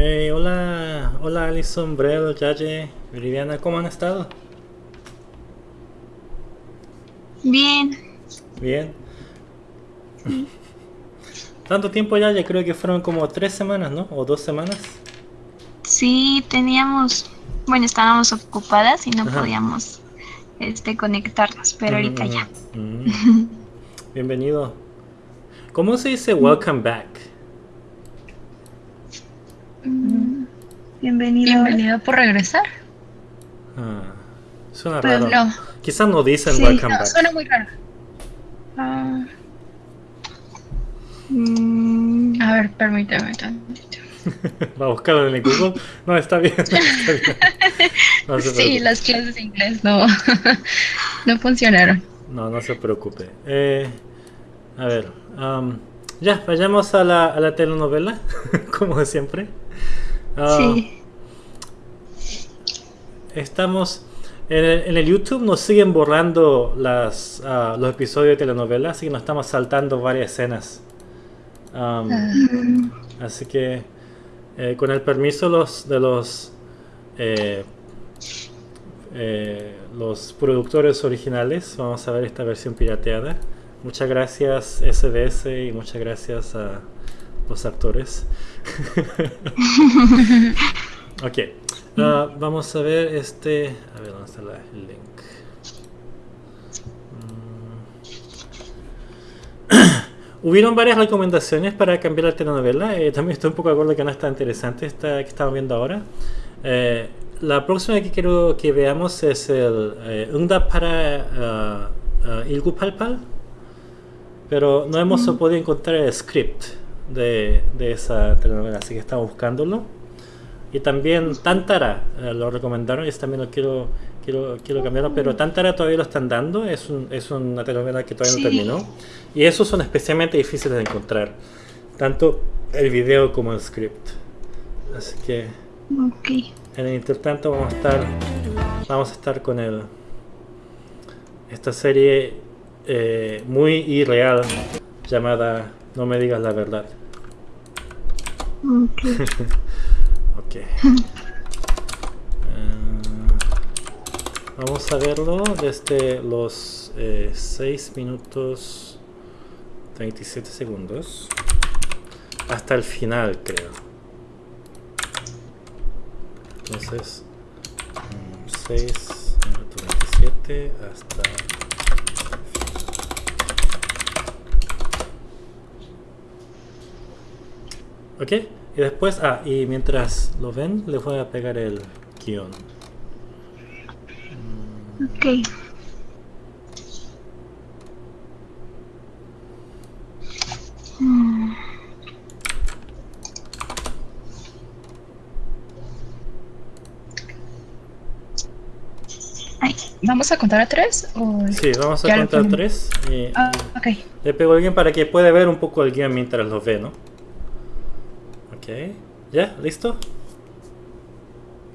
Hey, hola, hola Alison, Brel, Yaye, Viviana, ¿cómo han estado? Bien. Bien. Tanto tiempo ya, ya creo que fueron como tres semanas, ¿no? O dos semanas. Sí, teníamos, bueno, estábamos ocupadas y no Ajá. podíamos este conectarnos, pero ahorita ya. ujú. Bienvenido. ¿Cómo se dice welcome back? Mm, Bienvenido. Bienvenido por regresar. Ah, suena Pues raro. No, Quizás no dicen Sí, welcome no, back. suena muy raro. Ah. Mm, A ver, permítame tantito. Va a buscarlo en el Google. No, está bien. está bien. No se Sí, preocupe. las clases de inglés no, no funcionaron. No, no se preocupe. Eh, a ver, am, ya, vayamos a la, a la telenovela, como siempre. Ah, sí. Estamos en el, en el YouTube, nos siguen borrando las, ah, los episodios de telenovela, así que nos estamos saltando varias escenas. Ah, Mm, Así que, eh, con el permiso los, de los eh, eh, los productores originales, vamos a ver esta versión pirateada. Muchas gracias SBS y muchas gracias a los actores. ok, ah, vamos a ver este. A ver, ¿dónde está la- el link? Mm. Hubieron varias recomendaciones para cambiar la telenovela. eh, también estoy un poco de acuerdo que no está interesante esta que estamos viendo ahora. Eh, la próxima que quiero que veamos es el eh, 응답 para uh, Ilgupalpal. Pero no hemos podido encontrar el script de, de esa telenovela, así que estamos buscándolo. Y también Tantara eh, lo recomendaron, y también lo quiero, quiero, quiero cambiarlo, pero Tantara todavía lo están dando, es, un- es una telenovela que todavía no Sí. terminó. Y esos son especialmente difíciles de encontrar, tanto el video como el script. Así que ok. en el intertanto vamos a estar, vamos a estar con el, esta serie eh, muy irreal llamada No me digas la verdad. Ok. Ok. Eh, vamos a verlo desde los 6 minutos 27 segundos hasta el final, creo. Entonces, 6 minutos 27 hasta... Ok, y después, ah, y mientras lo ven, les voy a pegar el guion. Ok. Mm, ay, ¿Vamos a contar a tres? O... Sí, vamos a contar pongo. tres. Y, Ah, ok. Le pego a alguien para que pueda ver un poco el guion mientras lo ve, ¿no? Ok. ¿Ya? ¿Listo?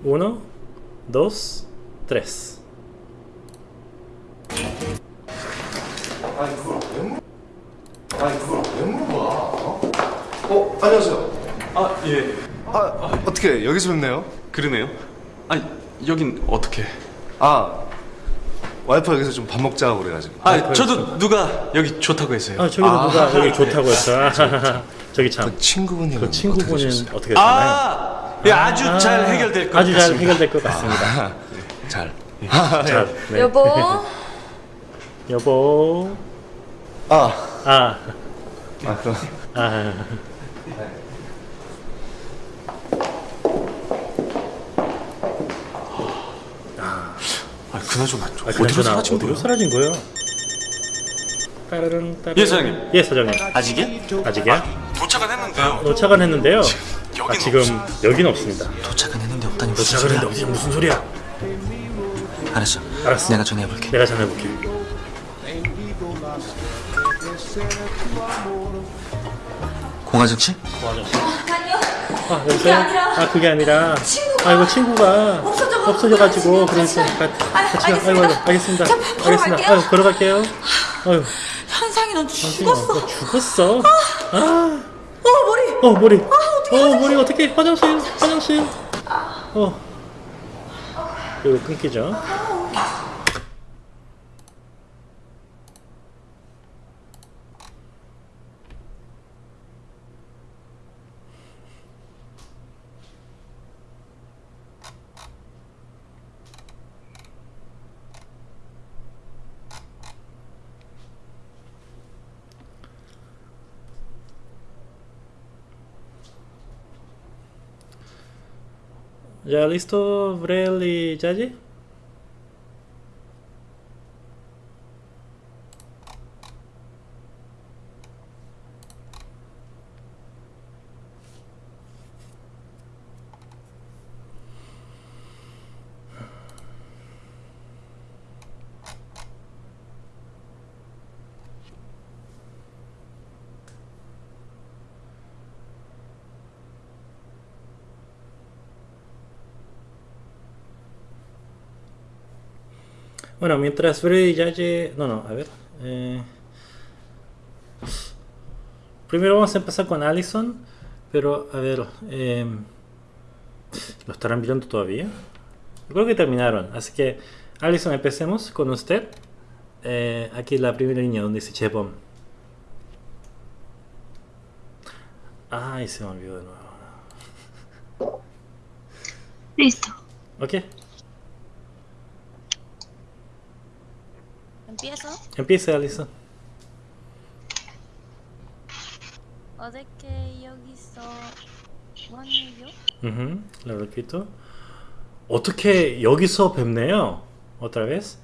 Uno, dos, tres. 아니 그걸 왜 물어? 아니 그걸 왜 물어봐? 어? 안녕하세요. 아, 예. 아 어떻게 여기서 뵙네요? 그러네요. 아니, 여긴 어떻게? 아 와이프가 여기서 좀 밥 먹자고 그래가지고. 아, 저도 누가 여기 좋다고 했어요. 아, 저기도 아, 누가 여기 좋다고 했어. 저기 참. 그 친구분이 그 친구분은 어떻게 되나요? 아, 예, 아주 잘 해결될 것 아주 잘 같습니다. 해결될 것 같습니다. 잘. 자, 네. 여보, 여보. 아, 아, 아 그럼 아. 아, 그나저나 아, 어디로 사라진 어디로 거예요? 사라진 거예요? 따르릉, 따르릉. 예, 사장님. 예, 사장님. 아직이야? 아직이야? 도착은 했는데요. 도착은 했는데요. 아, 여기는 지금 없어. 여기는 없습니다. 도착은 했는데 없다니 무슨 도착은 소리야? 했는데 무슨 소리야? 알았어. 알았어. 내가 전화해 볼게. 내가 전화해 볼게. 공화정 씨? 아니요. 아, 그게 여보세요? 아니라 아, 그게 아니라. 친구가 아, 이거 친구가 없어져가지고 없어져 가지고 같이 그래서 같이 아, 가- 알겠습니다. 아이고, 아이고, 알겠습니다. 알겠습니다. 갈게요. 아유, 걸어갈게요. 아유, 넌 선생님, 죽었어. 너 죽었어. 아, 어 머리. 어 머리. 아 어떻게 어 머리 어떻게 화장실 화장실 어 그리고 끊기죠 ¿Ya listo Brel y Yayi? Bueno, mientras Brel y Yayi... No, no, a ver. eh, Primero vamos a empezar con Allison, pero a ver... eh, ¿Lo estarán viendo todavía? Creo que terminaron, así que Allison, empecemos con usted. Eh, aquí la primera línea donde dice Chepom. Ay, se me olvidó de nuevo. Listo. Ok, empiezo. empiece Allison. 어저께 여기서 원이요? Ujú, lo repito. 어떻게 여기서 뵙네요? Otra vez.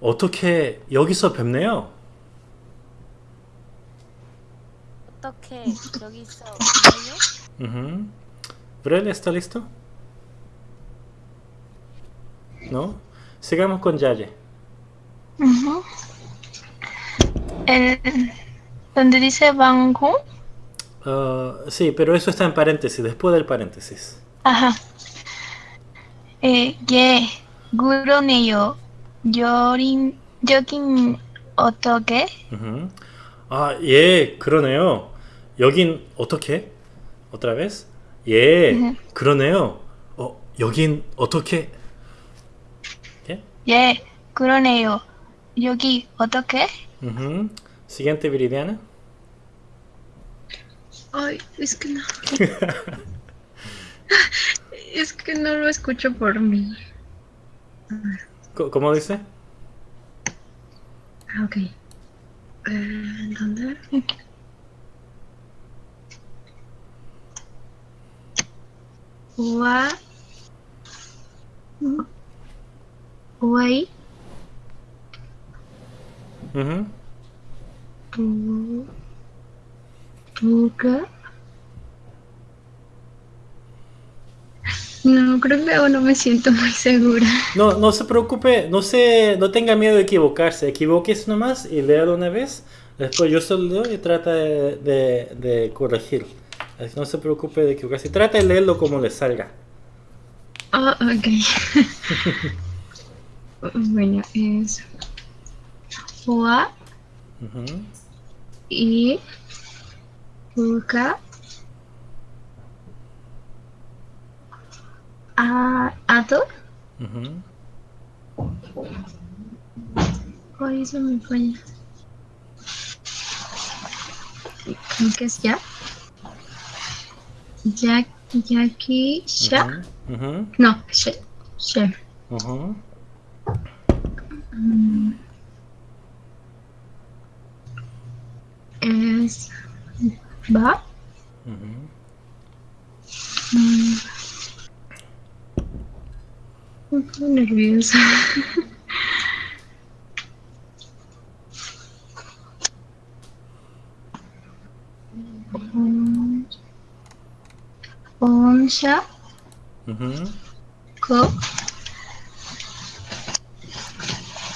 어떻게 여기서 뵙네요? 어떻게 여기서 와요? Ujú. Brel, ¿está listo? ¿No? Sigamos con Yaye. Ujú. El, donde dice Bangu. Ah, sí, pero eso está en paréntesis, después del paréntesis. Ajá. Eh, 예, 그러네요. 여린, 여긴 어떻게? Ujú. 아, 예, 그러네요. 여긴 어떻게? Otra vez. 예, Ujú. 그러네요. 어, 여긴 어떻게? ¿Qué? 예, 그러네요. Yugi Otoke. Uh -huh. Siguiente, Viridiana. Ay, es que no. es que no lo escucho por mí. ¿Cómo dice? Ah, ok. Eh, ¿Dónde? Wa. Wai. Bu. Buga. No, creo que aún no me siento muy segura. No, no se preocupe, no se, no tenga miedo de equivocarse, equivoques nomás y léalo una vez, después yo solo leo y trata de, de- de corregir. Así no se preocupe de equivocarse, trata de leerlo como le salga. Ah, ok. bueno, es Wa Ujú. y Buga. A, Ado. Ujú. Ay, eso me falla. Creo que es ya. Ya, Yaki, Sha. Ujú. Ujú. No, She. She. Ujú. Es Ba. Ujú. Un poco nerviosa. Um, Onsha. Ujú. Ko.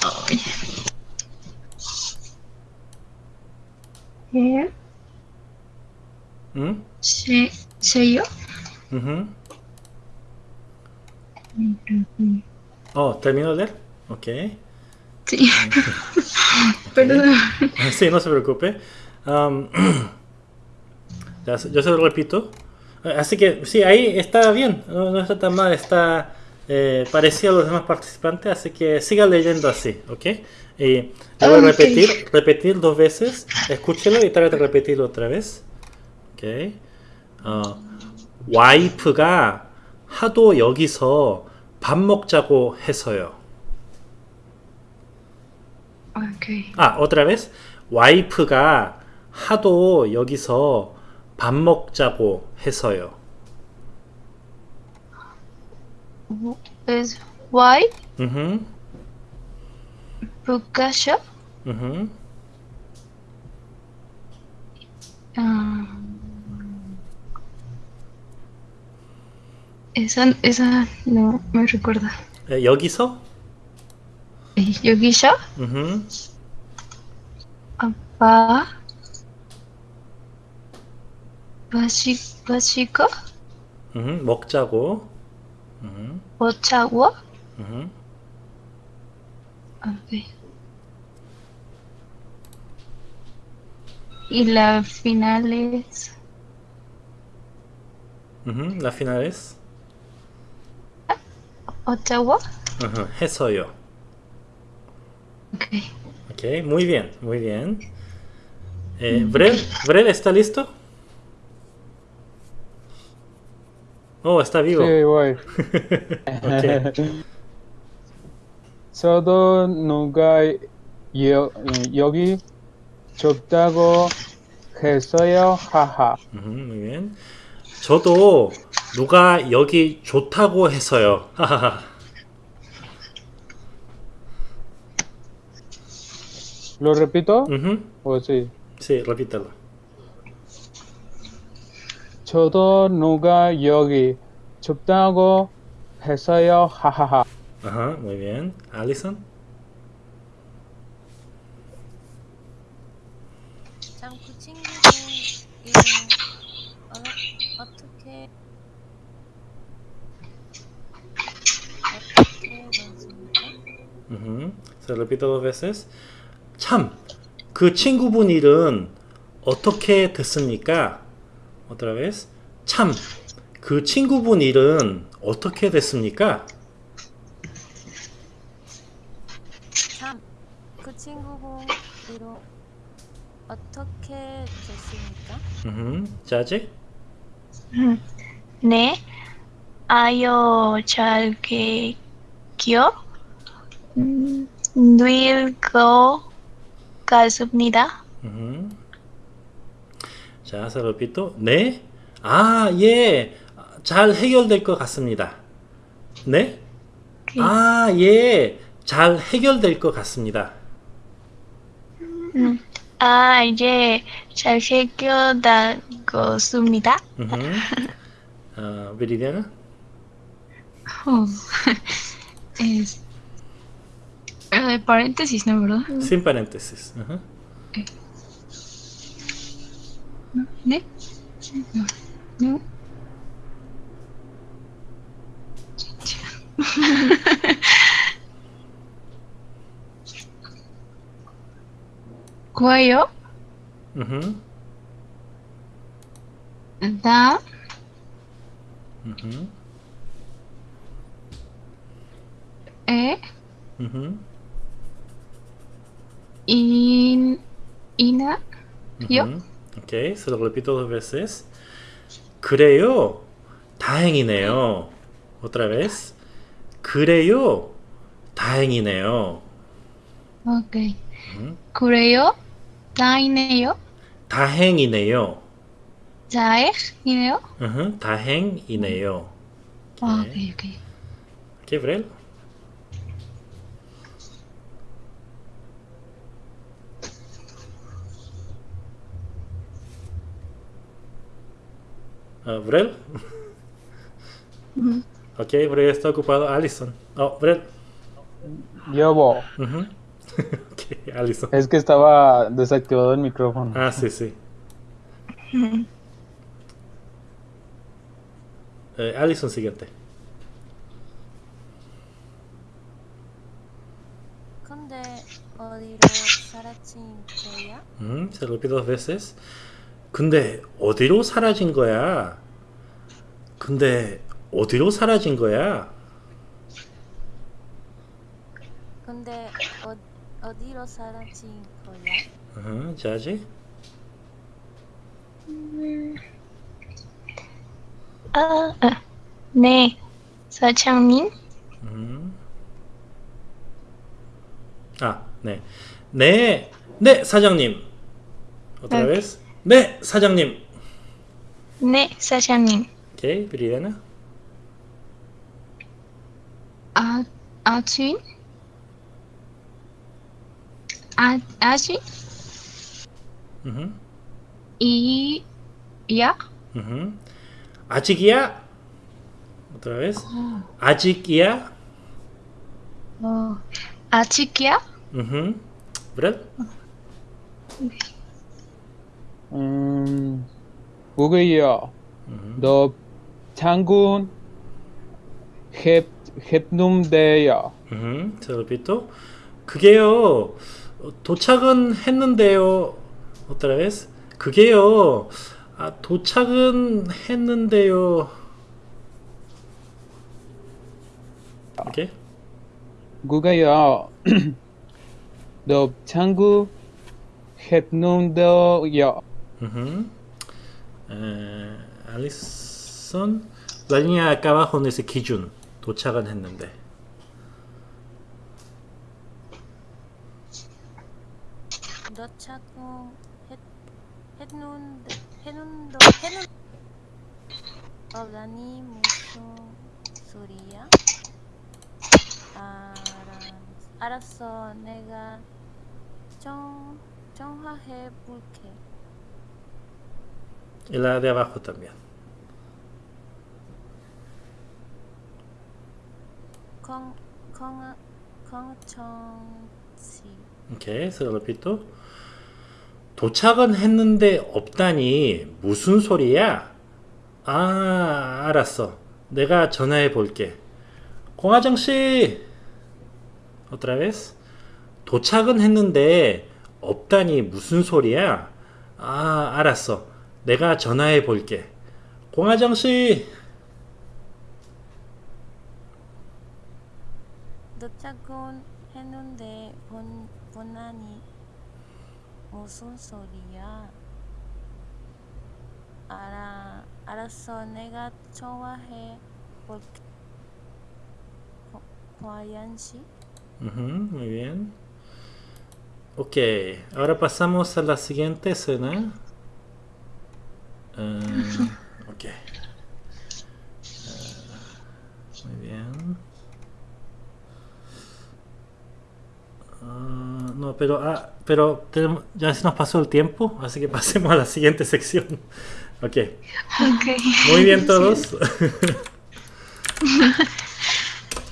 Ay. Eh, ¿Mm? yo. Uh. Oh, ¿termino de leer? Ok. Sí. Perdón. Sí, no se preocupe. Um, yo se lo repito. Así que sí, ahí está bien. No, está tan mal. Está eh, parecido a los demás participantes. Así que siga leyendo así, ¿ok? Y lo a repetir, okay. repetir dos veces. Escúchelo y trate de repetirlo otra vez. Ok. 어, 와이프가 하도 여기서 밥 먹자고 해서요. Ok. 아, otra vez. 와이프가 하도 여기서 밥 먹자고 해서요. Es why Mhm. Bukasho. Mhm. Ah. esa, esa no me recuerda. 에, 여기서? Eh, Yogisha, Mhm. Apa, Bashi, Bashiko, Mhm. 먹자고. Mhm. Ochawa. Mhm. ok. Y la final es Mhm. La final es Ochawa. Mhm. 해서요. ok. Ok, muy bien, muy bien. Eh, Brel, Brel, ¿está listo? Oh, está vivo. Sí, voy. ok. 저도 누가 여, 여기 좁다고 했어요. 하하. Ujú, muy bien. 저도 누가 여기 좋다고 해서요. ¿Lo repito? Ujú, ¿O sí? Sí, repítelo. 저도 누가 여기 좁다고 했어요. 하하하. Ajá, muy bien. Alison. 참 그 친구는 이름 어, 어떻게 어떻게 됐습니까? Ujú, Se repito dos veces. 참, 그 친구분 일은 어떻게 됐습니까? Otra vez. 참, 그 친구분 일은 어떻게 됐습니까? 참, 그 친구분 이름 어떻게 됐습니까? Ujú, 짜지? 네. 아요 잘게 기요. 음, 늙어 갔습니다. Ujú. 자, repito. 네? 아, 예. 잘 해결될 것 같습니다. 네? 아, 예. 잘 해결될 것 같습니다. 음, 아, 이제 잘 해결되었습니다. Ujú. Ah, Viridiana. Oh. es. Eh, paréntesis, ¿no, verdad? Sin paréntesis. Ajá. No. No. Cuello, Ujú, da, ujú, e, In, ina, yo. Ok, se lo repito dos veces. Creo, 다행이네요. Otra vez. 그래요, 다행이네요. Ok. 음? 그래요, 다행이네요. 다행이네요. 다행이네요. Uh -huh. 다행이네요. 아, 네. 오케이, 오케이. 오케이, 브렐. Uh, ¿Brel? Uh. Ok, Brel está ocupado. Allison. Oh, Brel. Yo, Bo. Uh okay, Allison. Es que estaba desactivado el micrófono. Ah, sí, sí. -huh. Eh, Allison, siguiente. Mm, se lo dos veces. 근데 어디로 사라진 거야? 근데 어디로 사라진 거야? 근데 어, 어디로 사라진 거야? 어, 자지? 아, 아, 네, 사장님. 음. 아, 네. 네, 네, 사장님. Otra Ok. vez. 네, 사장님. 네, 사장님. 오케이, 브리아나. 아, 아침? 아, 아침? 음. 이, 야? 음. 아직이야? Otra vez. 아직이야? 어, 아직이야? 음. Brad? 음, 뭐게요? 너 장군 햅 햅놈대요. 음. Se repito. 그게요. 어, 도착은 했는데요. Otra vez. 그게요. 아, 도착은 했는데요. 오케이. 그게요. 너 장군 햅놈대 Alison, la línea acá abajo donde dice 기준 도착은 했는데. 도착은 했, 했는데 했는데 했는 어라니 무슨 소리야? 알았어 내가 정 정화해 볼게. Y la de abajo también. Ok, se lo repito. 도착은 했는데 없다니 무슨 소리야? 아, 알았어. 내가 전화해 볼게. 공화정 씨. Otra vez. 도착은 했는데 없다니 무슨 소리야? 아, 알았어. 내가 전화해 볼게. 공화정 씨. 도착은 했는데 본 본안이 무슨 소리야? 알아 알았어 내가 전화해 볼게. 씨. Ujú, muy bien. Ok, ahora pasamos a la siguiente escena. Eh, ok. Eh, muy bien. Ah, no, pero, ah, pero tenemos- ya se nos pasó el tiempo, así que pasemos a la siguiente sección. Ok, Ok. muy bien todos.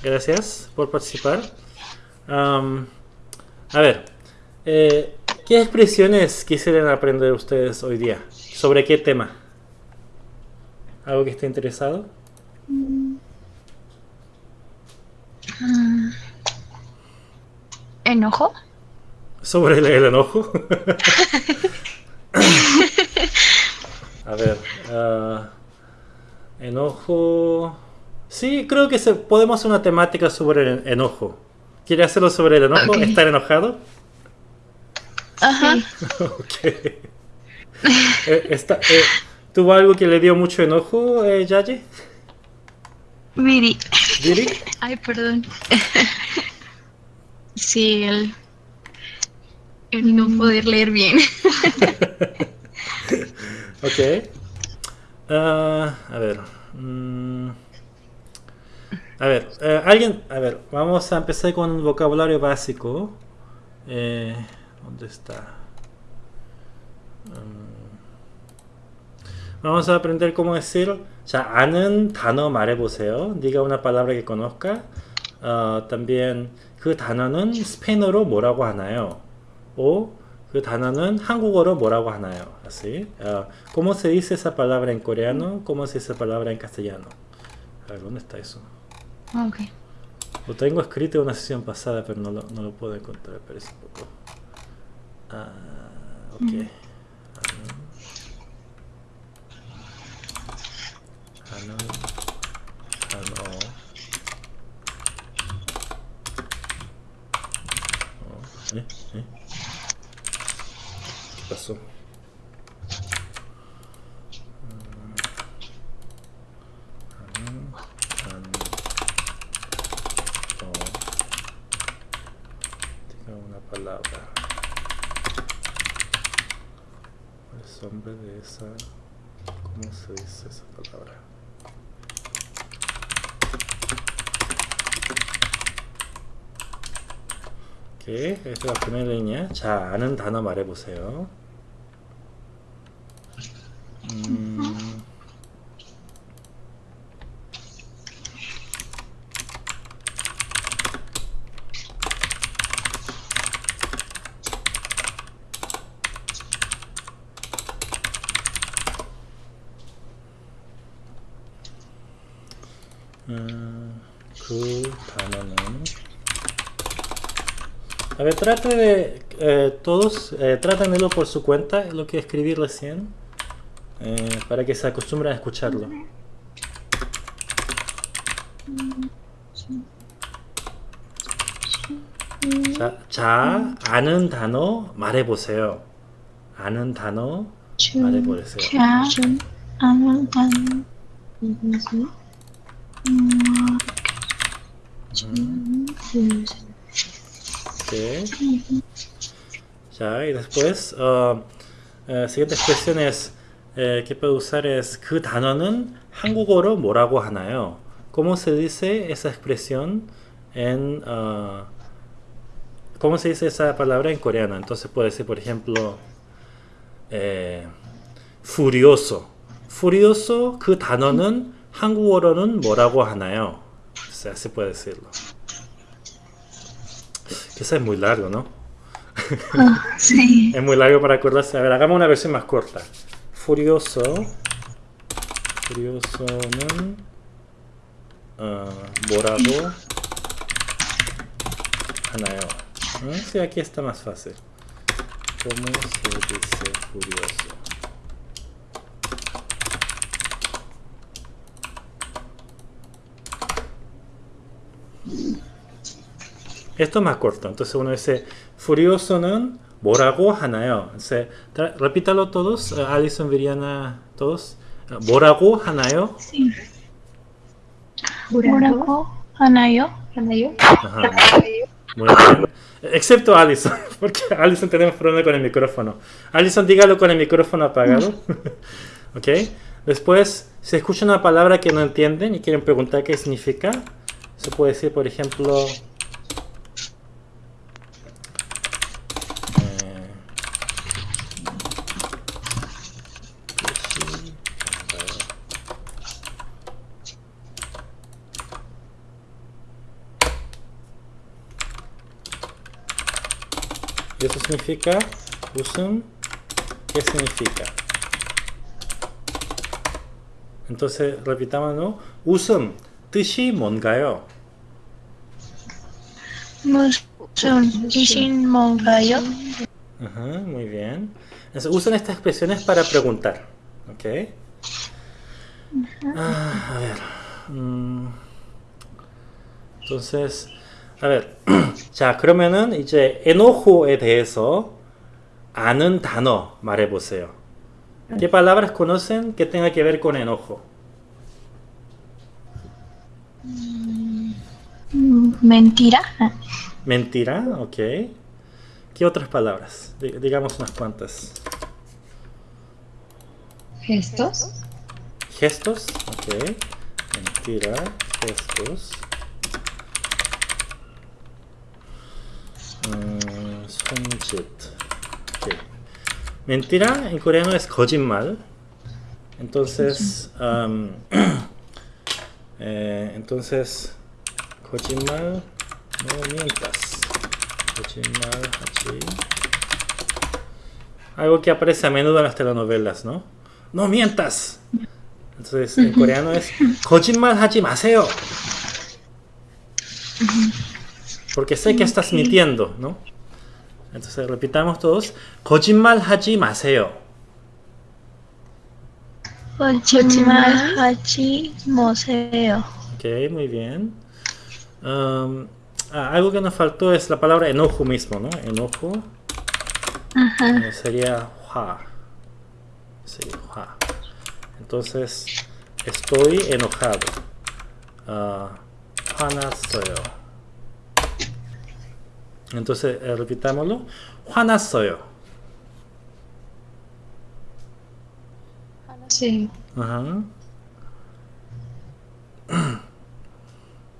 Gracias por participar. Am, a ver, eh, ¿qué expresiones quisieran aprender ustedes hoy día? ¿Sobre qué tema? ¿Algo que esté interesado? ¿Enojo? ¿Sobre el, el enojo? a ver, ah, enojo... Sí, creo que se, podemos hacer una temática sobre el enojo. ¿Quiere hacerlo sobre el enojo? ¿Estar enojado? Ajá. Ok. Eh, está- eh, ¿Tuvo algo que le dio mucho enojo, eh, Yayi? Viri. ¿Diri? Ay, perdón. Sí, el, el no poder leer bien. Ok. Ah, a ver. mm, a ver, eh, alguien. A ver, vamos a empezar con un vocabulario básico. Eh, ¿Dónde está? Mm, vamos a aprender cómo decir. 자, 아는 단어 말해보세요. 네가 una palabra que conozca. 어, también 그 단어는 스페인어로 뭐라고 하나요? o 그 단어는 한국어로 뭐라고 하나요? Así. Ah, ¿Cómo se dice esa palabra en coreano? ¿Cómo se dice esa palabra en castellano? A ver, ¿dónde está eso? Ok. Lo tengo escrito en una sesión pasada, pero no lo, no lo puedo encontrar. Parece un poco. Ah, ok. 하 cannot at all oh, ¿eh? ¿eh? pasó palabra. El nombre de esa... ¿Cómo se dice esa palabra? 오케이, la primera línea. 자, 아는 단어 말해보세요. trate de eh, todos, eh, trátenmelo por su cuenta, lo que escribí recién, eh, para que se acostumbren a escucharlo. 자, 자, 아는 단어 말해보세요. 아는 단어 말해보세요. 자, 아는 단어. Ok. Ya, y después, uh, eh, siguiente expresión es, eh, que puede usar es, 그 단어는 한국어로 뭐라고 하나요? ¿Cómo se dice esa expresión en, uh, cómo se dice esa palabra en coreano? Entonces puede decir, por ejemplo, eh, furioso. furioso, 그 단어는 한국어로는 뭐라고 하나요? O sea, así puede decirlo. Quizás es muy largo, ¿no? Ah, sí. es muy largo para acordarse. A ver, hagamos una versión más corta. Furioso. Furioso. ¿no? Ah, uh, borado. Anaeo. Ah, sí, aquí está más fácil. ¿Cómo se dice furioso? Esto es más corto. Entonces uno dice furioso는 뭐라고 하나요? Entonces, tra- repítalo todos. eh, Alison, Viriana, todos. Eh, 뭐라고 하나요? 뭐라고 하나요? Ajá. Muy bien. Excepto Alison, porque Alison tenemos problema con el micrófono. Alison, dígalo con el micrófono apagado. ok. Después, si escuchan una palabra que no entienden y quieren preguntar qué significa, se puede decir, por ejemplo, significa 웃음. ¿Qué significa? entonces repitámoslo. 웃음 뜻이 뭔가요? 무슨 뜻인 뭔가요? Ajá, muy bien. Entonces, usan estas expresiones para preguntar. ¿Ok? Ah, a ver. 음, entonces, a ver. 자, 그러면은 이제 enojo에 대해서 아는 단어 말해보세요. ¿Qué palabras conocen que tenga que ver con enojo? Mm, Mentira. Mentira, ok. ¿Qué otras palabras? Di- digamos unas cuantas. Gestos. Gestos, ok. Mentira, gestos. Mentira en coreano es kojimmal. Entonces, um, entonces, kojimmal, no mientas. Kojimmal, hachi. Algo que aparece a menudo en las telenovelas, ¿no? ¡No mientas! Entonces, en coreano es kojimmal Hachimaseo. Porque sé que estás mintiendo, ¿no? Entonces, repitamos todos. 거짓말 하지 마세요. Ochimaru Hachi Museo. Ok, muy bien. Um, ah, algo que nos faltó es la palabra enojo mismo, ¿no? Enojo Ajá. eh, sería hua. Sería hua. Entonces, estoy enojado. Ah, 화났어요. Entonces, eh, repitámoslo. 화났어요. Sí. Ajá.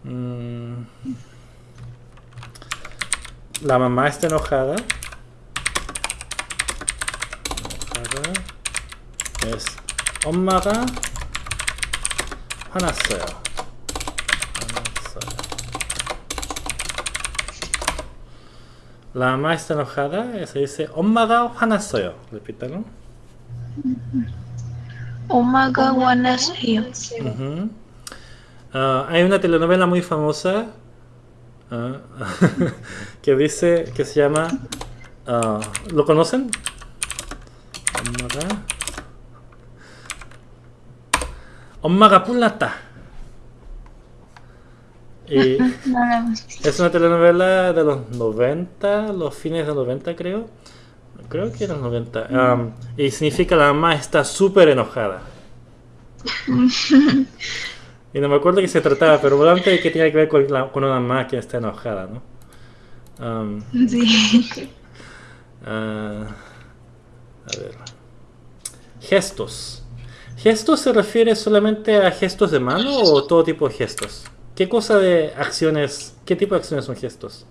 Mm. La mamá está enojada. enojada. Es 엄마가 화났어요. 화났어요. La mamá está enojada, se dice Omaga Hanasoyo. Repítalo. Omaga Hanasoyo. Ah, hay una telenovela muy famosa ah, que dice que se llama. Ah, ¿Lo conocen? Omaga. Omaga Punata y No es una telenovela de los 90 los fines de los 90 creo creo que eran 90 Am, y significa la mamá está súper enojada y no me acuerdo qué se trataba, pero probablemente que tiene que ver con, la- con una mamá que está enojada, ¿no? Am, Sí. ah, a ver. Gestos. ¿Gestos se refiere solamente a gestos de mano o todo tipo de gestos? ¿Qué cosa de acciones, qué tipo de acciones son gestos?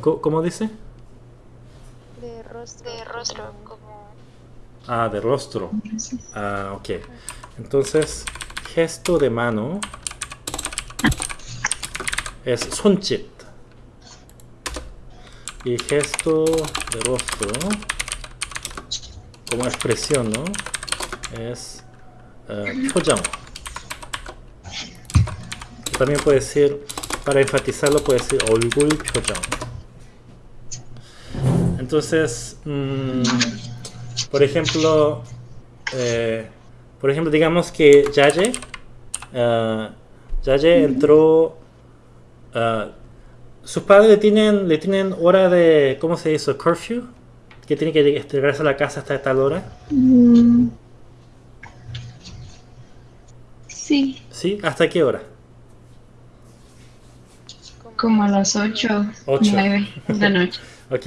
¿Cómo dice? De rostro. De rostro, como... Ah, de rostro. Ah, ok. Entonces, gesto de mano es 손짓. Y gesto de rostro, como expresión, ¿no? Es eh, 표정. También puede decir, para enfatizarlo, puede decir 얼굴 표정. Entonces, mm, por ejemplo, eh, por ejemplo, digamos que Yaye, eh, Yaye entró, eh, sus padres le tienen, le tienen hora de, ¿cómo se dice? Curfew, que tiene que lleg- regresar a la casa hasta tal hora, Mm. Sí. ¿sí? ¿Hasta qué hora? Como a las 8, Ocho. 9 de la noche. Ok,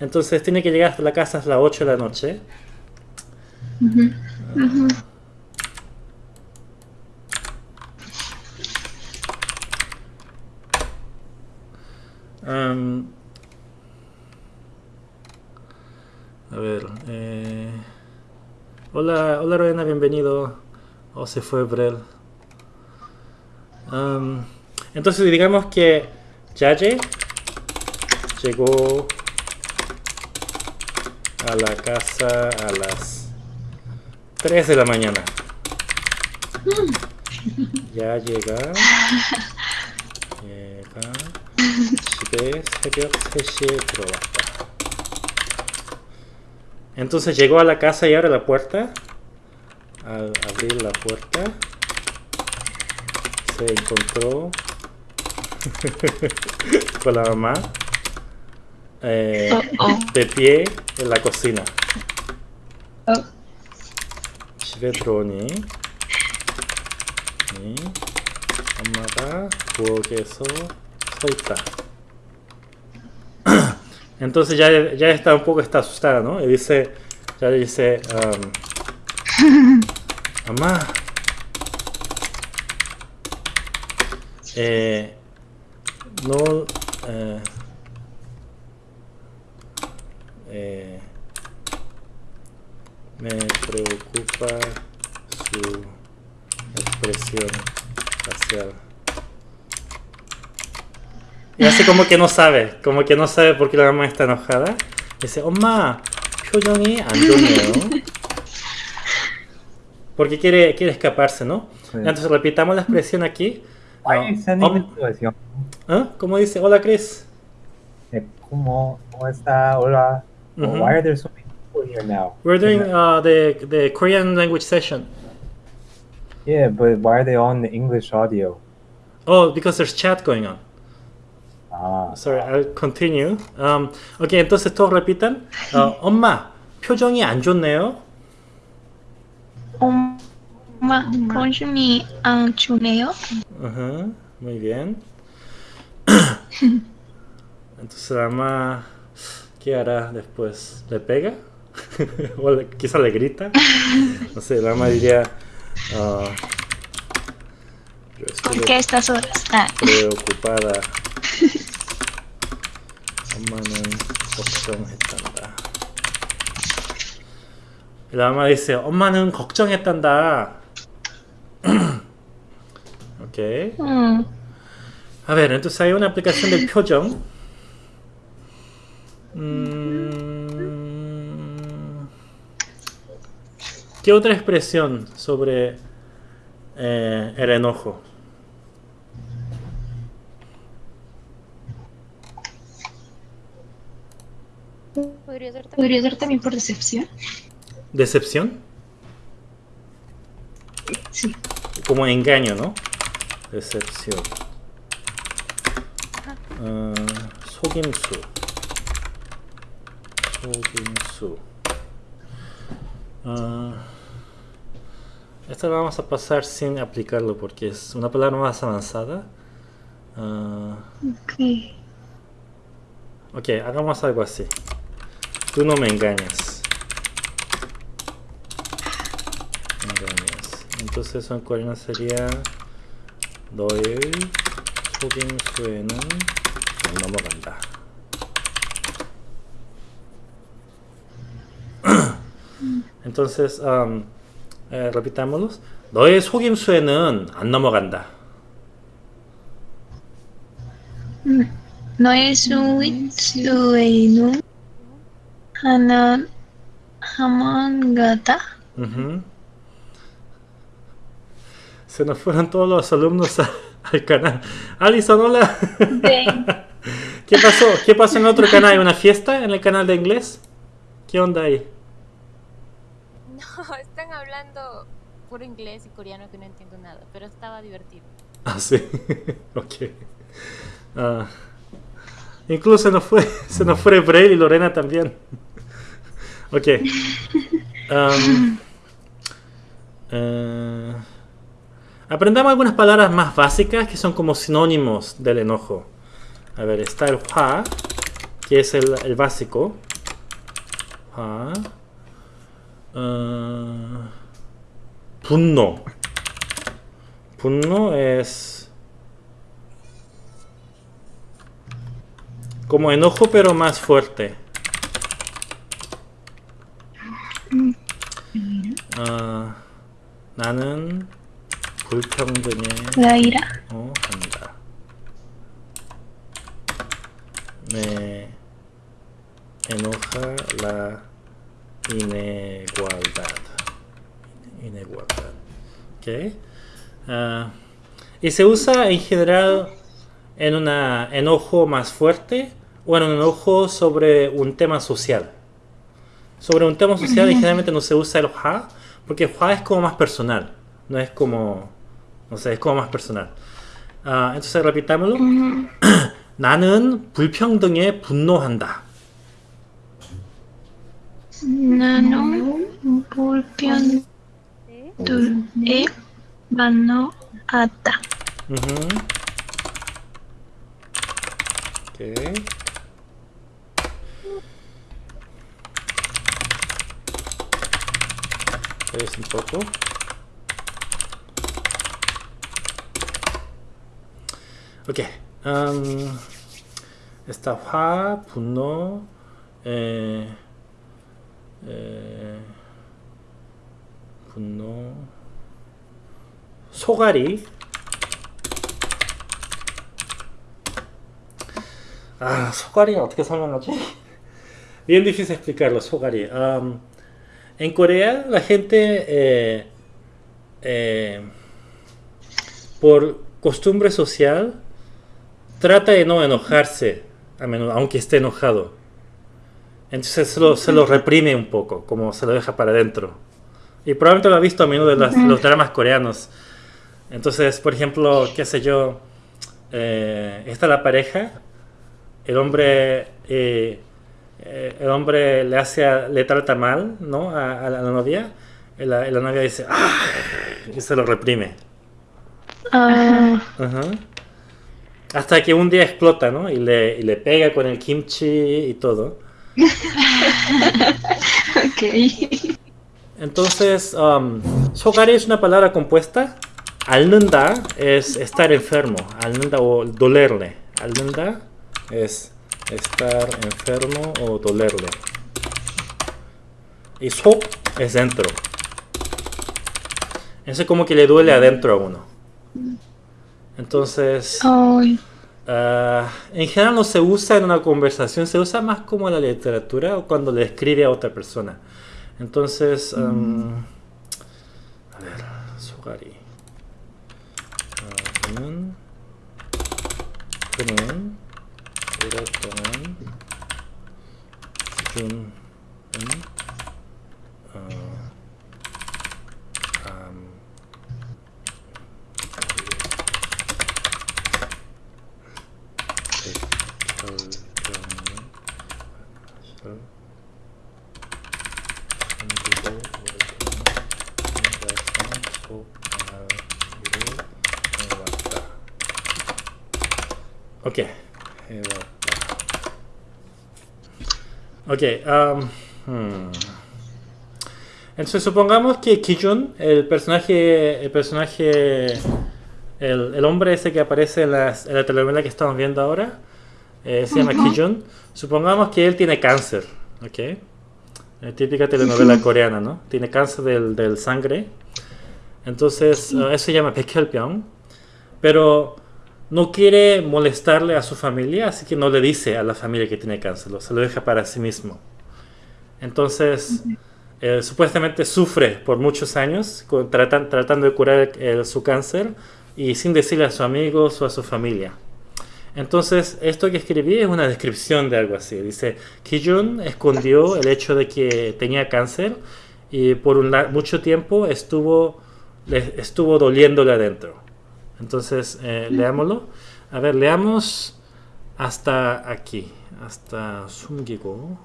entonces tiene que llegar hasta la casa a las 8 de la noche. Am, a ver. eh, hola, hola Rowena, bienvenido o se fue Brel. Um, entonces digamos que Yaye llegó a la casa a las 3 de la mañana. Mm. Ya llega. Llega. Entonces llegó a la casa y abre la puerta Al abrir la puerta, se encontró con la mamá eh, Oh, oh. de pie en la cocina. Oh. 집에 들어오니 이 엄마가 부엌에서 서 있다. Entonces ya, ya está un poco está asustada, ¿no? Y dice, ya le dice, um, Mamá. Eh, no... Eh, eh, me preocupa su expresión facial. Y hace como que no sabe, como que no sabe por qué la mamá está enojada. Dice, oh, Oma, yo Johnny, Antonio. Porque quiere, quiere escaparse, ¿no? Entonces repitamos la expresión aquí. Why Ah, are you sending om- it to us, young? ¿Ah? ¿Cómo dice? Hola, Chris. Eh, ¿Cómo, ¿Cómo está? Hola. Oh, Ujú. Why are there so many people here now. We're doing And, uh, the the Korean language session. yeah, but why are they on the English audio? Oh, because there's chat going on. Ah, Sorry, I'll continue. Um, ok, entonces todos repitan. Uh, 엄마, 표정이 안 좋네요. un konshumi anchuneo. Ajá, muy bien. Entonces ama ¿qué hará después? ¿Le pega? ¿O le, quizá le grita? No sé, Rama diría... Ah, uh, ¿Por qué estas horas? Ah. Preocupada. Aman. 정했단다. Y La mamá dice, 엄마는 걱정했단다. ok. mm, A ver, entonces hay una aplicación del 표정. Mm, ¿Qué otra expresión sobre eh, el enojo? Podría ser también. ¿Podría ser también por decepción? ¿Decepción? Sí. Como engaño, ¿no? Decepción. Ah, 속임수. 속임수. Ah, esta la vamos a pasar sin aplicarlo porque es una palabra más avanzada. Ah, ok. ok, hagamos algo así. Tú no me engañas. Entonces eso en coreano sería 너의 속임수에는 안 넘어간다. Entonces, um, eh, repitámoslos. 너의 속임수에는 안 넘어간다. 너의 수위수에는 하나 하만 가다. Se nos fueron todos los alumnos a- al canal. Alison, hola. 네. ¿Qué pasó? ¿Qué pasó en otro canal? ¿Hay una fiesta en el canal de inglés? ¿Qué onda ahí? No, están hablando puro inglés y coreano que no entiendo nada, pero estaba divertido. Ah, sí. ok. Ah. incluso se nos fue, se nos fue Braille y Lorena también. ok. Am, eh, Aprendamos algunas palabras más básicas que son como sinónimos del enojo. A ver, está el ha, que es el, básico. Ha. Uh, punno. Punno es como enojo pero más fuerte. Mm. Ah, 나는 불평등에 La ira. 어, 한다. Me enoja la inigualdad. Inigualdad. Ok. Ah, y se usa en general en un enojo más fuerte o en un enojo sobre un tema social. Sobre un tema social y generalmente no se usa el ja porque el ja es como más personal. No es como... Sé, es como más personal. 아, entonces repitámoslo. 나는 불평등에 분노한다. 나는 반노하다. Ujú. Ok. Es un poco. Ok. am, está 화, 분노, eh, eh, 분노, 소갈이. 아, 소갈이 어떻게 설명하지? Bien difícil explicarlo, 소갈이. Am, en Corea la gente eh, eh, por costumbre social trata de no enojarse a menudo, aunque esté enojado. Entonces se lo, se lo reprime un poco, como se lo deja para adentro. Y probablemente lo ha visto a menudo en las- los dramas coreanos. Entonces, por ejemplo, qué sé yo, eh, está la pareja, el hombre, eh, eh, el hombre le hace, a- le trata mal, ¿no? A, a la novia, y la, y la novia dice, ¡ah! y se lo reprime. Ah, Ajá. Hasta que un día explota, ¿no? Y le, y le pega con el kimchi y todo. Ok. Entonces, um, sogari es una palabra compuesta. Alnunda es estar enfermo. Alnunda o dolerle. Alnunda es estar enfermo o dolerle. Y sok es dentro. Eso es como que le duele adentro a uno. Entonces, ay, ah, en general no se usa en una conversación, se usa más como en la literatura o cuando le escribe a otra persona. Entonces, um, a ver, sogari. 아, 그는 그는 오랫동안 기준 Ok. Um. Hmm. Entonces supongamos que Kijun, el personaje, el personaje, el, el hombre ese que aparece en, las, en, la telenovela que estamos viendo ahora, eh, se llama uh -huh. Kijun. Supongamos que él tiene cáncer, ¿ok? La típica telenovela coreana, ¿no? Tiene cáncer del, del sangre. Entonces, uh, eso se llama Pekkelpyeong. Pero no quiere molestarle a su familia, así que no le dice a la familia que tiene cáncer, se lo deja para sí mismo. Entonces, eh, supuestamente sufre por muchos años con- tratan- tratando de curar su cáncer y sin decirle a sus amigos o a su familia. Entonces, esto que escribí es una descripción de algo así. Dice, Kijun escondió el hecho de que tenía cáncer y por un mucho tiempo estuvo, estuvo doliéndole adentro. Entonces, eh, leámoslo. A ver, leamos hasta aquí. hasta 숨기고.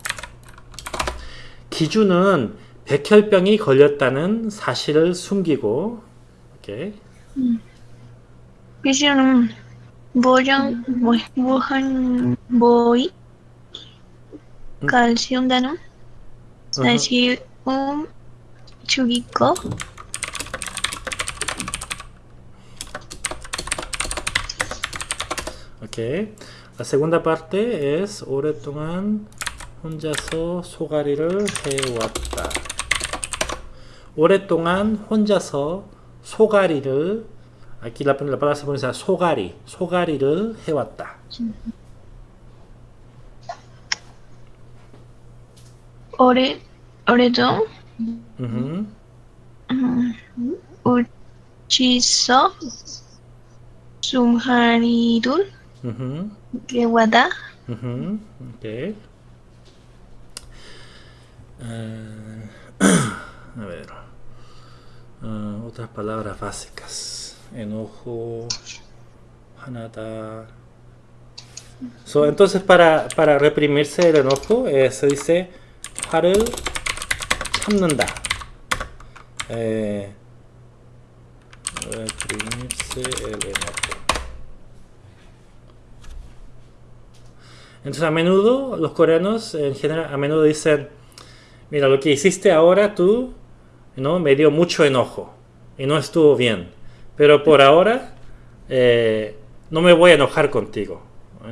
기준은 백혈병이 걸렸다는 사실을 숨기고. 오케이. 기준은 보정 뭐, 무한 보이 칼슘다는 사실 음 죽이고 오케이. La segunda parte es 오랫동안 혼자서 소가리를 해왔다. 오랫동안 혼자서 소가리를 aquí la, la palabra se pronuncia 소가리, 소가리를 해왔다. 오래 오래도 우흠, 우치서 숨하리를 우흠, 개와다 ujú, ok. Eh, a ver. Ah, otras palabras básicas. Enojo. Hanada. So, entonces, para, para reprimirse el enojo, eh, se dice 화를 참는다. Eh, reprimirse el enojo. Entonces a menudo los coreanos en general a menudo dicen, mira lo que hiciste ahora tú, ¿no? Me dio mucho enojo y no estuvo bien, pero por ahora eh, no me voy a enojar contigo,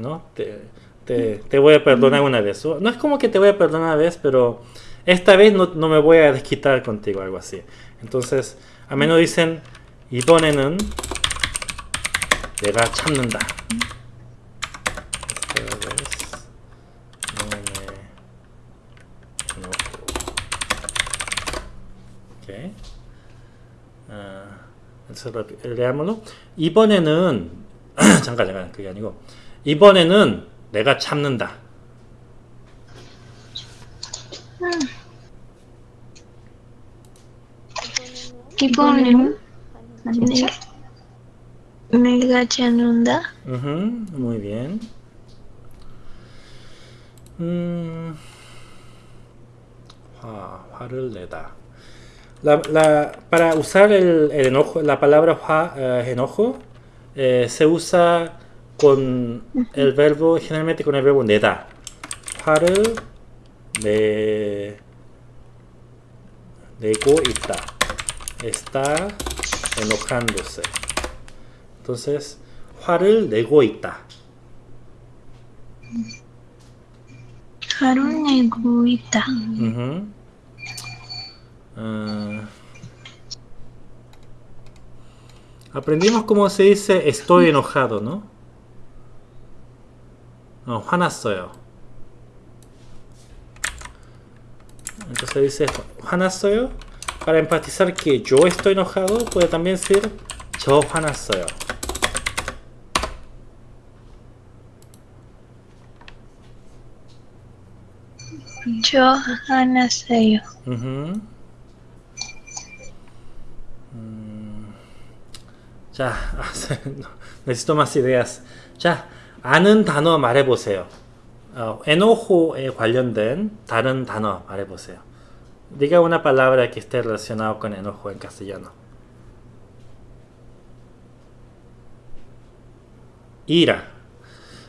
¿no? Te, te- te voy a perdonar una vez. O- No es como que te voy a perdonar una vez, pero esta vez no, no me voy a desquitar contigo, algo así. Entonces a menudo dicen 이번에는 내가 참는다. 하므로 이번에는 잠깐 잠깐 그게 아니고 이번에는 내가 참는다. 이번에는 내가 참는다? 음, muy bien. 음, 화, 화를 내다. La, la- para usar el, el enojo, la palabra 화, eh, enojo eh, se usa con el verbo, generalmente con el verbo 내다. 화를 내, 내고 있다. Está enojándose. Entonces, 화를 내고 있다. 화를 내고 있다. Ujú. Ah. Aprendimos cómo se dice estoy enojado, ¿no? No, hanasoyo. Entonces dice hanasoyo. Para empatizar que yo estoy enojado, puede también ser yo hanasoyo. Yo hanasoyo. Uh -huh. 자, no, necesito más ideas. 자, 아는 단어 말해보세요. 어, enojo에 관련된 다른 단어 말해보세요. Diga una palabra que esté relacionado con enojo en castellano. Ira.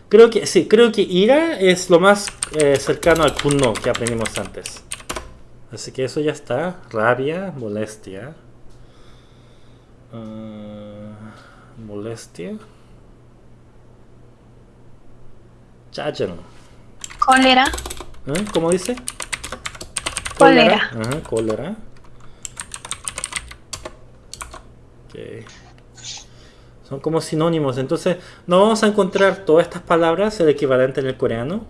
Creo que sí, creo que ira es lo más eh, cercano al punno que aprendimos antes. Así que eso ya está. Rabia, molestia. Uh, molestia. Chácharo. Cólera. ¿Eh? ¿Cómo dice? Cólera. Cólera. Ajá, cólera. Son como sinónimos. Entonces, no vamos a encontrar todas estas palabras, el equivalente en el coreano,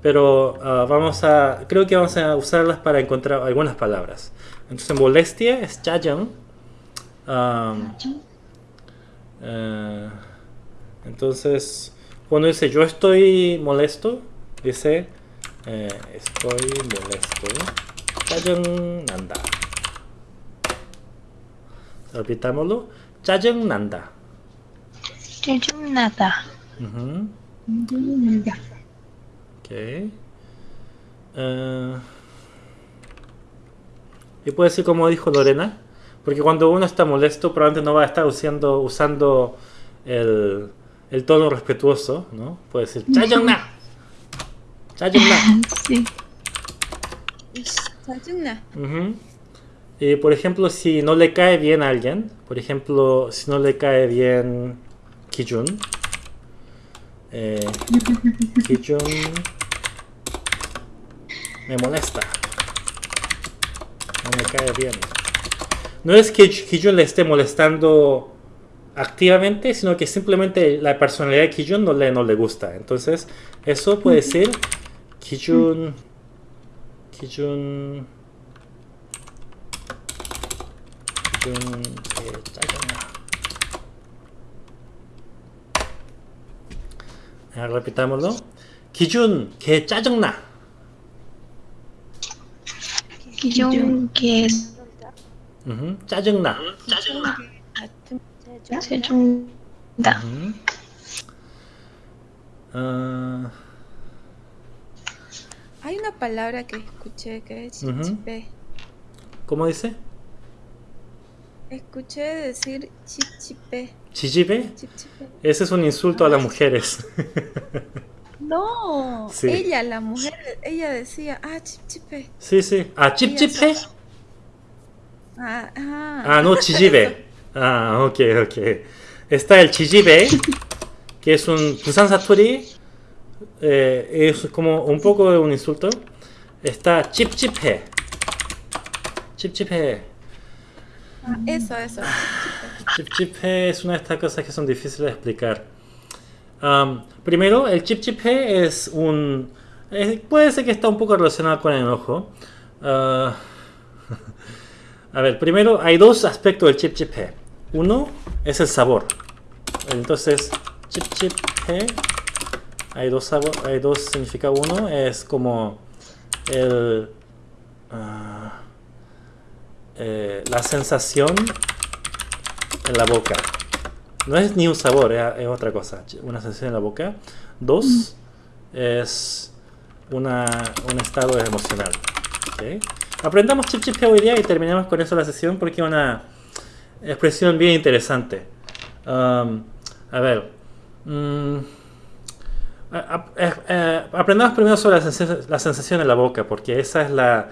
pero ah, vamos a, creo que vamos a usarlas para encontrar algunas palabras. Entonces, molestia es chajang Um, entonces, cuando dice yo estoy molesto, dice eh, estoy molesto. nanda Repitámoslo. Chayangnanda. Chayangnanda. Uh -huh. Chayangnanda. Ok. Eh, y puede ser como dijo Lorena. Porque cuando uno está molesto, probablemente no va a estar usando, usando el, tono respetuoso, ¿no? Puede decir, ¡Chayongna! ¡Chayongna! Sí. ¡Chayongna! Uh. Y por ejemplo, si no le cae bien a alguien, por ejemplo, si no le cae bien Kijun, eh, Kijun me molesta, no me cae bien. No es que Kijun le esté molestando activamente, sino que simplemente la personalidad de Kijun no le, no le gusta. Entonces, eso puede ser Kijun, Kijun. 기준 개 짜증나. 야, repitámoslo. 기 준 개 짜증나. 기존 개 우흠, 짜증나. 짜증나. 우흠. 어, Hay una palabra que escuché que es Ujú. chipchipe. ¿Cómo dice? Escuché decir chipchipe. 지지배? chipchipe. Ese es un insulto a las mujeres. No, Sí. ella, la mujer, ella decía, ah, chipchipe. sí, sí. Ah, 찝찝해? Ah, ah. ah no, ah, chijibe. ah, ok, ok. Está el chijibe, que es un Busan Satori. Eh, es como un poco un insulto. Está chip chiphe. Chip chiphe. Ah, eso, eso. Chip chiphe es una de estas cosas que son difíciles de explicar. Um, primero, el chip chiphe es un... Es, puede ser que está un poco relacionado con el enojo. Uh, ah, a ver, primero hay dos aspectos del chip chip G. Uno es el sabor. Entonces, chip chip G, hay dos sabor, hay dos significa uno es como el uh, la sensación en la boca. No es ni un sabor, es, es otra cosa. Una sensación en la boca. Dos mm. es una, un estado emocional. ¿okay? Aprendamos chip chip hoy día y terminamos con eso la sesión porque es una expresión bien interesante. Um, a ver. mm, a- a- eh, eh, aprendamos primero sobre la, sensa- la sensación en la boca porque esa es la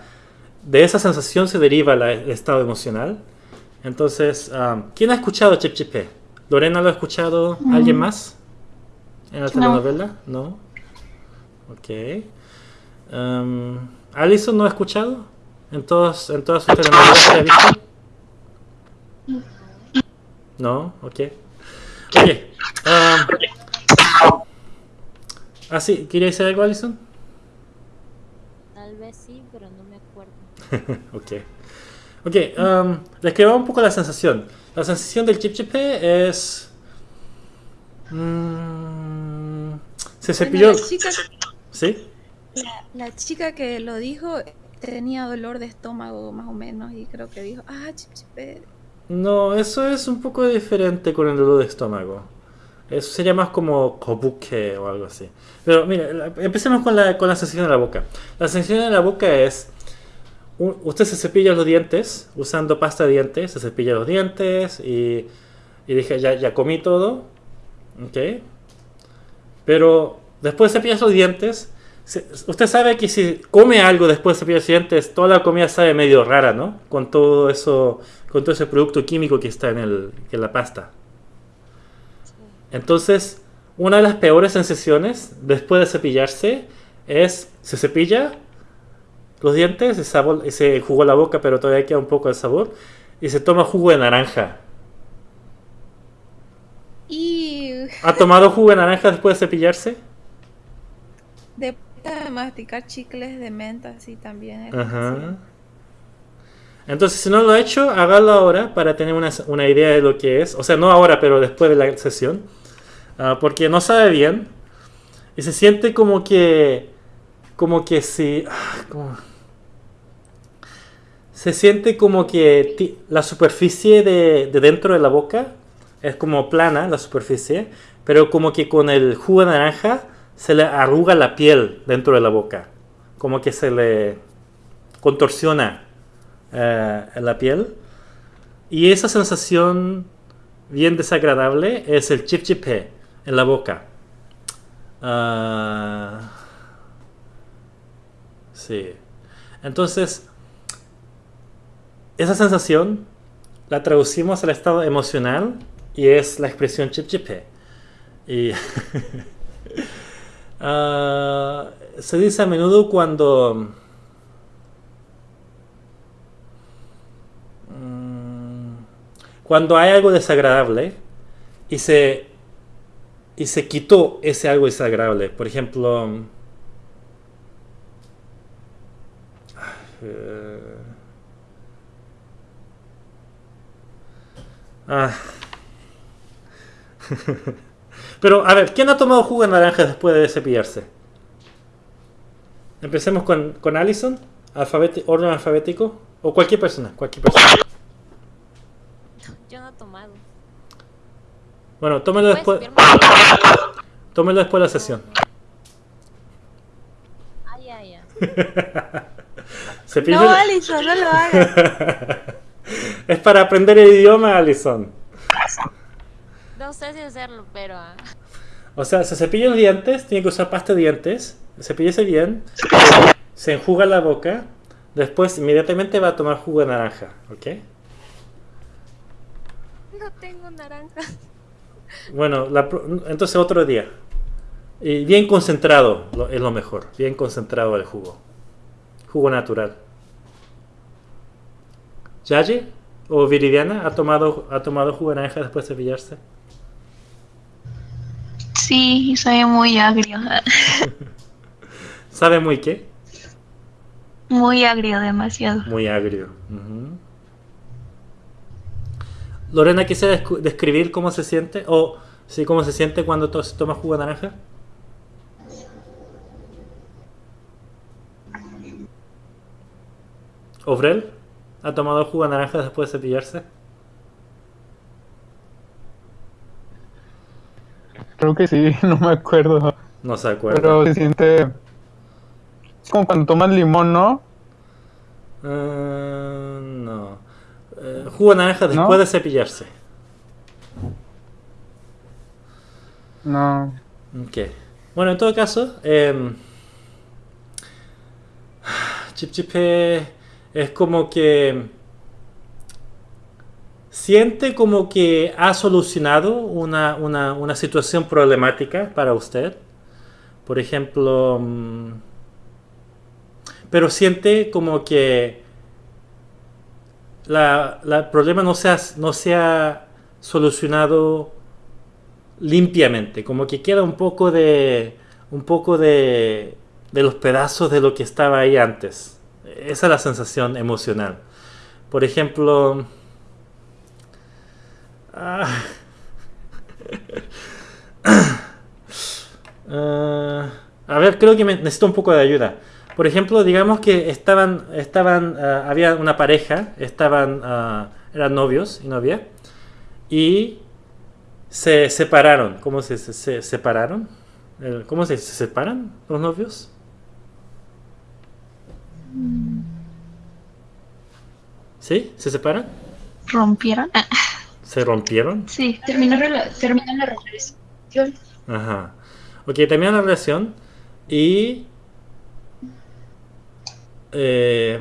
de esa sensación se deriva la- el estado emocional. Entonces, um, ¿quién ha escuchado Chip Chip? ¿Lorena lo ha escuchado? ¿Alguien más? ¿En la telenovela? No. Ok. Um, ¿Alison no ha escuchado? ¿En, todos, en todas sus telenovelas que ha visto? No, ok. Ok. um, ah, sí, ¿quería decir algo, Alison? Tal vez sí, pero no me acuerdo. ok. Ok, um, describa un poco la sensación. La sensación del chip chip es... mm, se cepilló... Bueno, la, chica, ¿Sí? la, la chica que lo dijo tenía dolor de estómago más o menos y creo que dijo, ah, chip, chip, eh". No, eso es un poco diferente con el dolor de estómago. Eso sería más como kobuke o algo así. Pero mira, empecemos con la, con la sensación de la boca. La sensación de la boca es... Usted se cepilla los dientes usando pasta de dientes, se cepilla los dientes y, y dije, ya, ya comí todo. ¿Ok? Pero después de cepillar los dientes, usted sabe que si come algo después de los dientes, toda la comida sabe medio rara, ¿no? Con todo eso, con todo ese producto químico que está en, el, en la pasta. Entonces, una de las peores sensaciones después de cepillarse es, se cepilla los dientes, se, sabor, se jugó la boca, pero todavía queda un poco de sabor, y se toma jugo de naranja. ¿Ha tomado jugo de naranja después de cepillarse? masticar chicles de menta, sí, también. es Ajá. Entonces, si no lo ha hecho, hágalo ahora para tener una, una idea de lo que es. O sea, no ahora, pero después de la sesión. Ah, porque no sabe bien. Y se siente como que. Como que si. ah, como- se siente como que ti- la superficie de, de dentro de la boca es como plana, la superficie. Pero como que con el jugo de naranja se le arruga la piel dentro de la boca. Como que se le contorsiona eh, la piel. Y esa sensación bien desagradable es el chip chipé en la boca. Ah, sí. Entonces, esa sensación la traducimos al estado emocional y es la expresión chip chipé. Y ah, se dice a menudo cuando Mm, cuando hay algo desagradable y se y se quitó ese algo desagradable por ejemplo mm, eh, ah. pero a ver quién ha tomado jugo de naranja después de cepillarse empecemos con con Allison alfabeti- orden alfabético o cualquier persona cualquier persona Yo no he tomado. Bueno, tómelo ¿Puedes después. cepillarme? Tómelo después de la sesión. Ah, ya, ya. Cepillo- No, Alison, no lo hagas. es para aprender el idioma, Alison. No sé si hacerlo, pero... ah, O sea, se cepilla los dientes, tiene que usar pasta de dientes, cepíllese bien, se enjuga la boca, después inmediatamente va a tomar jugo de naranja, ¿ok? No tengo naranja. Bueno, la pro- entonces otro día. Y bien concentrado lo- es lo mejor, bien concentrado el jugo. Jugo natural. ¿Yaye o Viridiana ha tomado, ha tomado jugo de naranja después de cepillarse? Sí, soy muy agrio. ¿Sabe muy qué? Muy agrio, demasiado. Muy agrio. Lorena, ¿quisiera descu- describir cómo se siente? O sí, cómo se siente cuando to- se toma jugo de naranja. ¿Obrel? ¿Ha tomado jugo de naranja después de cepillarse? Creo que sí, no me acuerdo. No se acuerda. Pero se siente. Es como cuando tomas limón, ¿no? Eh, no. Eh, jugo de naranja después ¿No? de cepillarse. No. Ok. Bueno, en todo caso, eh, Chip Chip eh, es como que siente como que ha solucionado una, una- situación problemática para usted. Por ejemplo, mm, pero siente como que la, problema no se ha, no se ha solucionado limpiamente, como que queda un poco de un poco de de los pedazos de lo que estaba ahí antes. Esa es la sensación emocional. Por ejemplo, ah, ah, a ver, creo que me- necesito un poco de ayuda. Por ejemplo, digamos que estaban, estaban, ah, había una pareja, estaban, eran novios y novia, y se separaron. ¿Cómo se, se, se separaron? El- ¿Cómo se, se separan los novios? ¿Sí? ¿Se separan? ¿Rompieron? ¿Se rompieron? sí. Terminó, terminó la relación. Ajá. Ok, terminan la relación y... eh,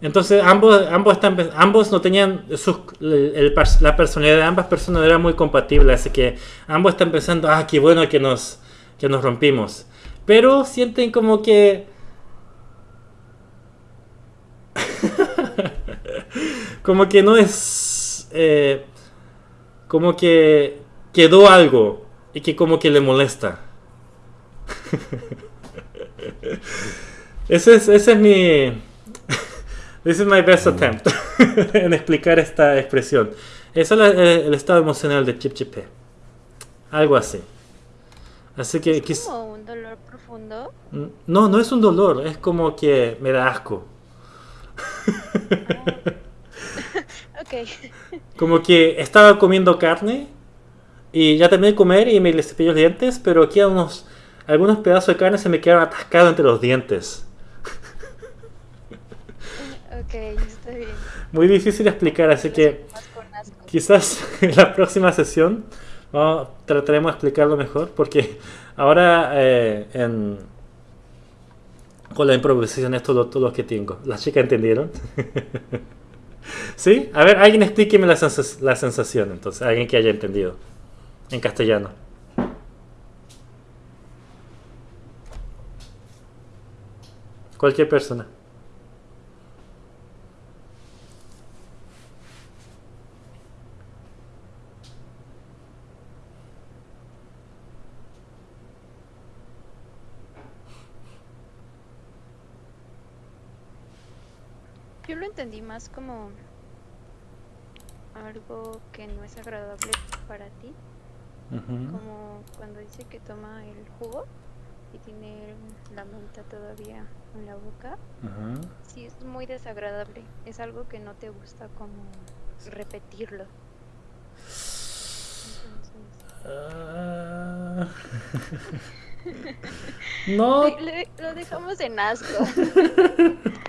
entonces ambos, ambos, están, ambos no tenían... sus- el- el pers- la personalidad de ambas personas era muy compatible, así que ambos están pensando, ah, qué bueno que nos, que nos rompimos. Pero sienten como que... como que no es... eh, como que quedó algo y que como que le molesta. ese es, ese es mi... This is my best attempt en explicar esta expresión. Ese es el, el estado emocional de Chip Chip. Algo así. Así que... Es como un dolor profundo. No, no es un dolor, es como que me da asco. Ok. Como que estaba comiendo carne y ya terminé de comer y me cepillé los dientes, pero aquí unos, algunos pedazos de carne se me quedaron atascados entre los dientes. Ok, está bien. Muy difícil de explicar, así que quizás en la próxima sesión vamos- trataremos de explicarlo mejor, porque ahora eh, en, con la improvisación esto es todo lo que tengo. ¿Las chicas entendieron? ¿Sí? A ver, alguien explíqueme la, sens- la sensación, entonces, alguien que haya entendido en castellano. Cualquier persona. Yo lo entendí más como algo que no es agradable para ti. Como cuando dice que toma el jugo y tiene la menta todavía en la boca. Ajá. Sí, es muy desagradable. Es algo que no te gusta como repetirlo. Ah. no. le- le- lo dejamos en asco.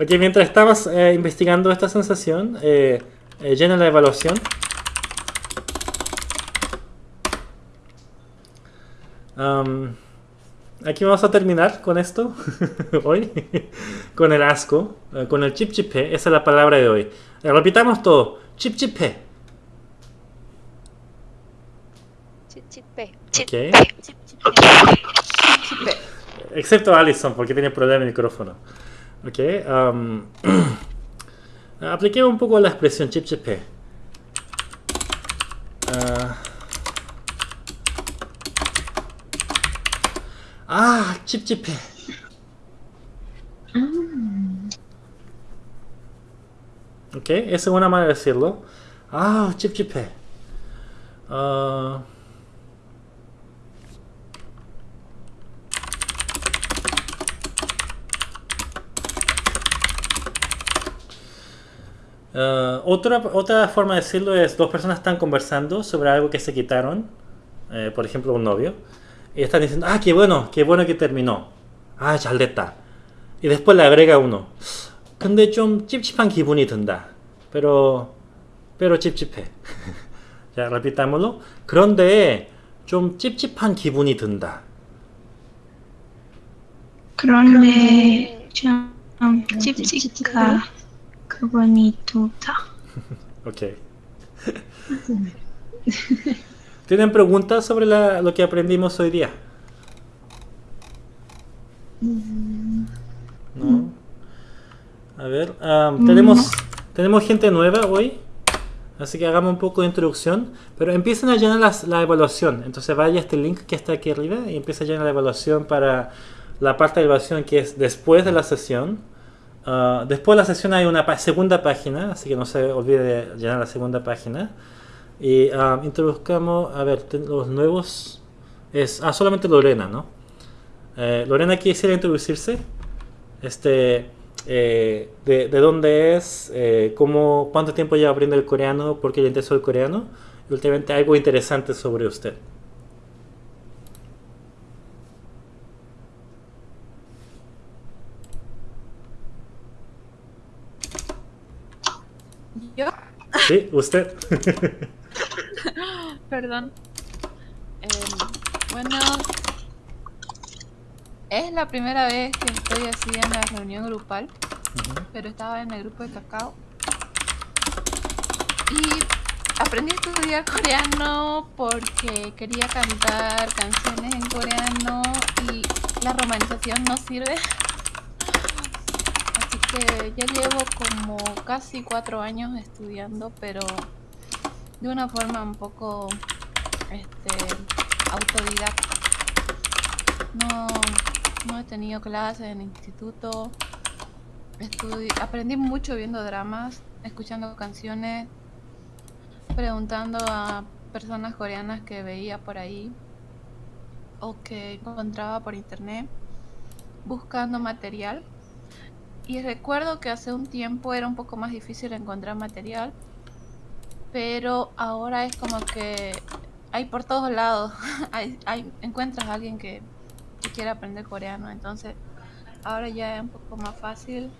Ok, mientras estabas eh, investigando esta sensación, eh, eh, llena la evaluación. Am, aquí vamos a terminar con esto hoy, con el asco, eh, con el chip chipé, esa es la palabra de hoy. Eh, repitamos todo, chip chipé. Chichipe. Ok. Excepto Allison, porque tiene problema el micrófono. Ok. am, apliquemos un poco la expresión chip chip. Ah. ah, chip chip. Ok, esa es una manera de decirlo. Ah, chip chip. Ah. Ah, otra, otra forma de decirlo es dos personas están conversando sobre algo que se quitaron, eh, por ejemplo un novio, y están diciendo, ah, qué bueno, qué bueno que terminó. Ah, 잘됐다. Y después le agrega uno, 근데 좀 찝찝한 기분이 든다. Pero, pero 찝찝해. 자, repitámoslo. 그런데 좀 찝찝한 기분이 든다. 그런데 좀 찝찝하 qué bonitota. ok. ¿Tienen preguntas sobre lo que aprendimos hoy día? Mm. No. A ver, tenemos, tenemos gente nueva hoy. Así que hagamos un poco de introducción. Pero empiecen a llenar las, la evaluación. Entonces vaya a este link que está aquí arriba y empieza a llenar la evaluación para la parte de evaluación que es después de la sesión. Ah, después de la sesión hay una segunda página, así que no se olvide de llenar la segunda página. Y ah, introduzcamos, a ver, los nuevos. Es ah, solamente Lorena, ¿no? Eh, Lorena quisiera introducirse. Este, eh, de, de dónde es, eh, cómo, cuánto tiempo lleva aprendiendo el coreano, por qué le interesó el coreano, y últimamente algo interesante sobre usted. Yo, ¿Sí? ¿Usted? perdón. Em, bueno, es la primera vez que estoy así en la reunión grupal, pero estaba en el grupo de cacao. Y aprendí a estudiar coreano porque quería cantar canciones en coreano y la romanización no sirve. Que ya llevo como casi cuatro años estudiando, pero de una forma un poco este, autodidacta. No, he tenido clases en instituto. Aprendí mucho viendo dramas, escuchando canciones, preguntando a personas coreanas que veía por ahí o que encontraba por internet, buscando material. Y recuerdo que hace un tiempo era un poco más difícil encontrar material, pero ahora es como que hay por todos lados. encuentras a alguien que, que quiere aprender coreano, entonces ahora ya es un poco más fácil.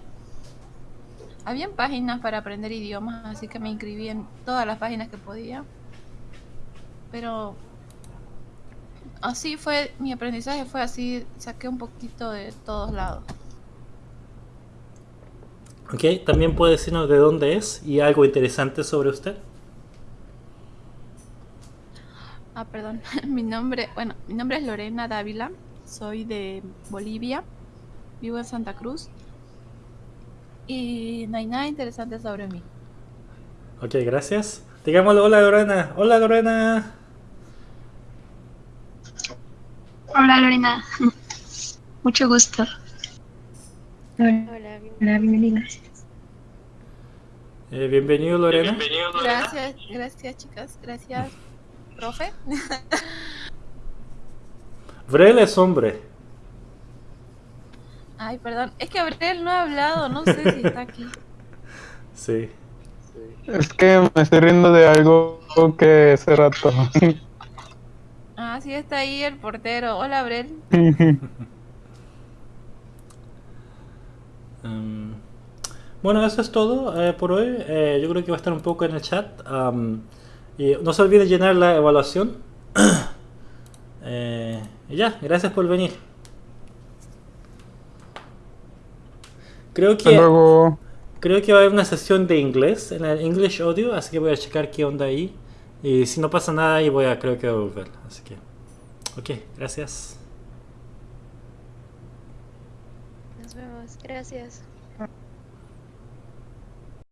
Habían páginas para aprender idiomas, así que me inscribí en todas las páginas que podía. Pero así fue, mi aprendizaje fue así, saqué un poquito de todos lados. Ok, también puede decirnos de dónde es y algo interesante sobre usted. Ah, perdón. Mi nombre, bueno, mi nombre es Lorena Dávila. Soy de Bolivia. Vivo en Santa Cruz. Y no hay nada interesante sobre mí. Ok, gracias. Digámosle hola Lorena. Hola Lorena. Hola Lorena. Mucho gusto. Hola, bienvenida. Eh, bienvenido Lorena. Gracias, gracias chicas. Gracias, profe. Vrel es hombre. Ay, perdón. Es que Abril no ha hablado. No sé si está aquí. Sí. Es que me estoy riendo de algo que hace rato. Ah, sí está ahí el portero. Hola, Abril. Mm, bueno, eso es todo eh, por hoy. Eh, yo creo que va a estar un poco en el chat. am, y no se olviden llenar la evaluación. Eh, y ya, gracias por venir. Creo que, luego. creo que va a haber una sesión de inglés en el English Audio, así que voy a checar qué onda ahí. Y si no pasa nada ahí voy a, creo que a volver. Así que, ok, gracias. Nos vemos. Gracias.